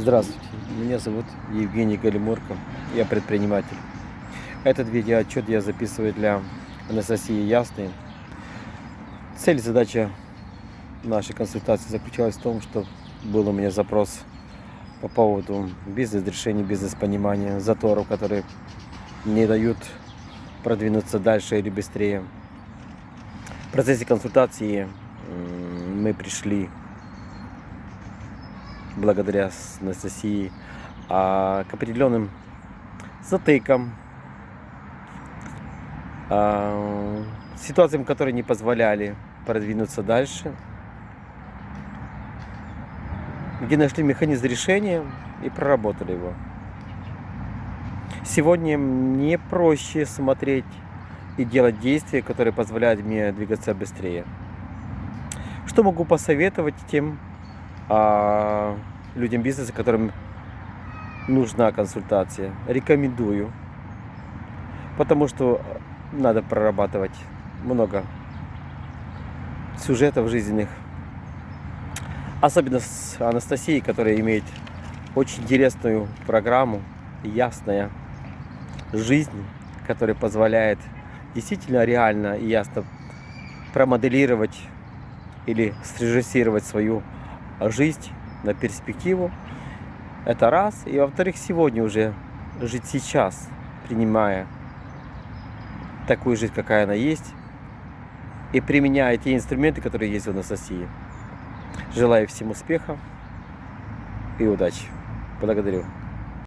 Здравствуйте, меня зовут Евгений Галимурко, я предприниматель. Этот видеоотчет я записываю для Анастасии Ясной. Цель, задача нашей консультации заключалась в том, что был у меня запрос по поводу бизнес-решений, бизнес-понимания, заторов, которые не дают продвинуться дальше или быстрее. В процессе консультации мы пришли благодаря Анастасии а, к определенным затыкам, а, ситуациям, которые не позволяли продвинуться дальше, где нашли механизм решения и проработали его. Сегодня мне проще смотреть и делать действия, которые позволяют мне двигаться быстрее. Что могу посоветовать тем а, людям бизнеса, которым нужна консультация? Рекомендую, потому что надо прорабатывать много сюжетов жизненных. Особенно с Анастасией, которая имеет очень интересную программу, ясная жизнь, которая позволяет действительно реально и ясно промоделировать или срежиссировать свою жизнь на перспективу. Это раз. И во-вторых, сегодня уже жить сейчас, принимая такую жизнь, какая она есть, и применяя те инструменты, которые есть в Анастасии. Желаю всем успеха и удачи. Благодарю.